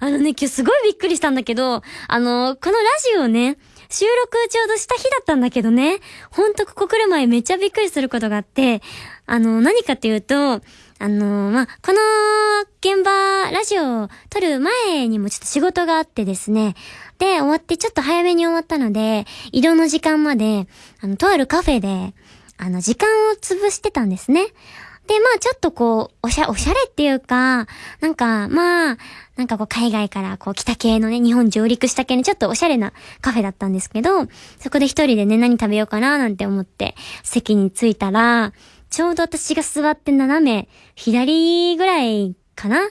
あのね、今日すごいびっくりしたんだけど、あの、このラジオをね、収録ちょうどした日だったんだけどね、ほんとここ来る前めっちゃびっくりすることがあって、あの、何かっていうと、あのまあ、この現場、ラジオを撮る前にもちょっと仕事があってですね、で、終わってちょっと早めに終わったので、移動の時間まで、あの、とあるカフェで、あの、時間を潰してたんですね。で、まあちょっとこう、おしゃ、おしゃれっていうか、なんか、まあ、なんかこう海外からこう来た系のね、日本上陸した系のちょっとおしゃれなカフェだったんですけど、そこで一人でね、何食べようかななんて思って席に着いたら、ちょうど私が座って斜め、左ぐらいかな？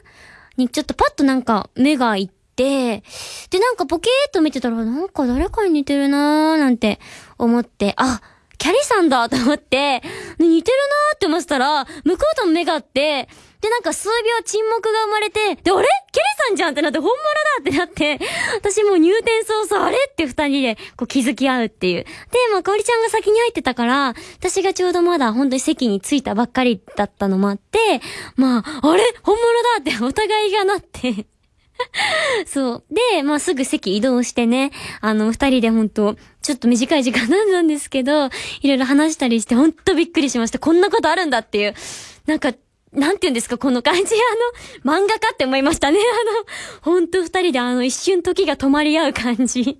にちょっとパッとなんか目がいって、で、なんかポケーっと見てたら、なんか誰かに似てるなーなんて思って、あ、キャリさんだと思って、似てるなーって思ってたら、向こうとも目があって、で、なんか数秒沈黙が生まれて、で、あれ？キャリさんじゃんってなって、本物だってなって、私もう入店早々、あれ？って二人でこう気づき合うっていう。で、まあ、かおりちゃんが先に入ってたから、私がちょうどまだ本当に席に着いたばっかりだったのもあって、まあ、あれ？本物だってお互いがなって。そう。で、まあすぐ席移動してね、あの、二人で本当、ちょっと短い時間なんですけど、いろいろ話したりして、ほんとびっくりしました。こんなことあるんだっていう。なんか、なんて言うんですか、この感じ。あの、漫画家って思いましたね。あの、ほんと二人であの一瞬時が止まり合う感じ。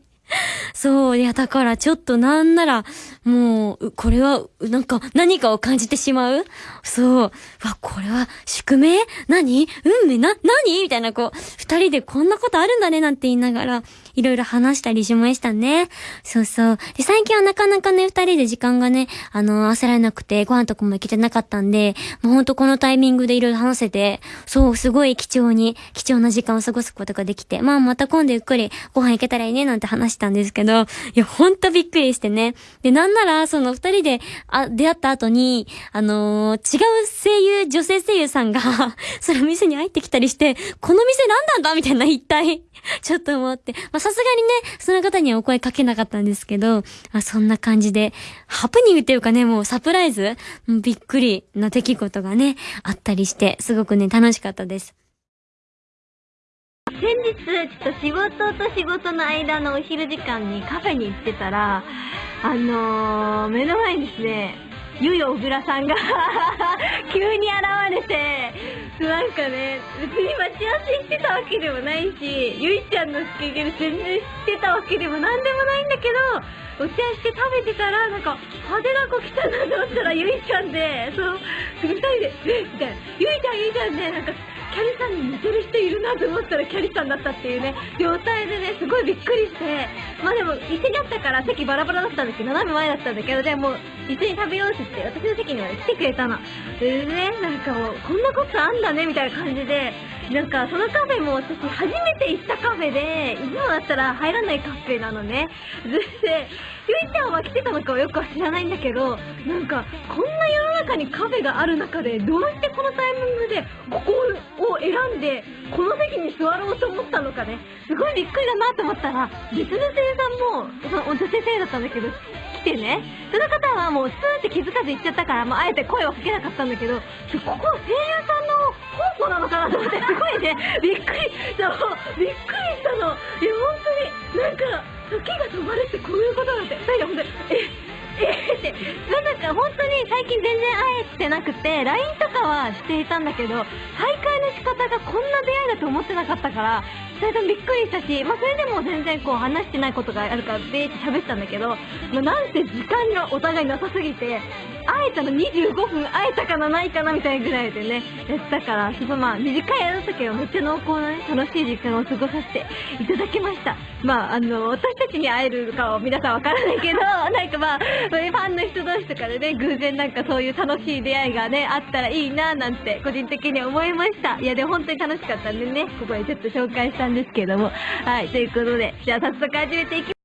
そう、いや、だからちょっとなんなら、もう、これは、なんか、何かを感じてしまう？そう。わ、これは、宿命？何？運命？な、何？みたいな、こう、二人でこんなことあるんだね、なんて言いながら、いろいろ話したりしましたね。そうそう。で、最近はなかなかね、二人で時間がね、あの、焦られなくて、ご飯とかも行けてなかったんで、もうほんとこのタイミングでいろいろ話せて、そう、すごい貴重に、貴重な時間を過ごすことができて、まあ、また今度ゆっくりご飯行けたらいいね、なんて話したんですけど、いや、ほんとびっくりしてね。で、なんなら、その二人で、あ、出会った後に、あのー、違う声優、女性声優さんがその店に入ってきたりして、この店何なんだみたいな一体ちょっと思って。まあ、さすがにね、その方にはお声かけなかったんですけど、あそんな感じで、ハプニングっていうかね、もうサプライズびっくりな出来事がね、あったりして、すごくね、楽しかったです。先日、ちょっと仕事と仕事の間のお昼時間にカフェに行ってたら、あのー、目の前にですね、ゆよ小倉さんが 急に現れて、なんかね、別に待ち合わせしてたわけでもないし、ゆいちゃんのスケジュール全然してたわけでも何でもないんだけど、お茶して食べてたら、なんか、派手な子来たなと思ったら、ゆいちゃんで、そう、2人で、えみたいな、ゆいちゃん、ゆいちゃんで、なんか、キャリさんに似てる人いるなと思ったらキャリさんだったっていうね、状態でね、すごいびっくりして、まあでも、一緒にあったから席バラバラだったんですけど、斜め前だったんだけど、でも、一緒に食べようって言って、私の席には、来てくれたの。でね、なんかもう、こんなことあんだね、みたいな感じで、なんか、そのカフェも私初めて行ったカフェで、いつもだったら入らないカフェなのね。で、ゆいちゃんは来てたのかはよくは知らないんだけど、なんか、こんな世の中にカフェがある中で、どうしてこのタイミングで、ここを選んで、この席に座ろうと思ったのかね、すごいびっくりだなと思ったら、別の声優さんも、その女性声優だったんだけど、来てね、その方はもうスーって気づかず行っちゃったから、もうあえて声をかけなかったんだけど、ここ声優さんの宝庫なのかなと思って、すごいね、びっくり、そう、びっくりしたの。いや、本当に、なんか、時が止まるってこういうことなんて、二人で本当に、え、えって、なんか本当に最近全然会えてなくて、LINE とかはしていたんだけど、再方がこんな出会いだと思ってなかったから、二人ともびっくりしたし、まあそれでも全然こう話してないことがあるから、べーって喋ってたんだけど、まあなんて時間がお互いなさすぎて、会えたの25分会えたかなないかなみたいなぐらいでね、やったから、すごいまあ短い間だったけど、めっちゃ濃厚なね、楽しい時間を過ごさせていただきました。まああの、私たちに会えるかは皆さんわからないけど、なんかまあ、ファンの人同士とかでね、偶然なんかそういう楽しい出会いがね、あったらいいななんて、個人的に思いました。いやで本当に楽しかったんでね、ここでちょっと紹介したんですけども。はい、ということで、じゃあ早速始めていきます。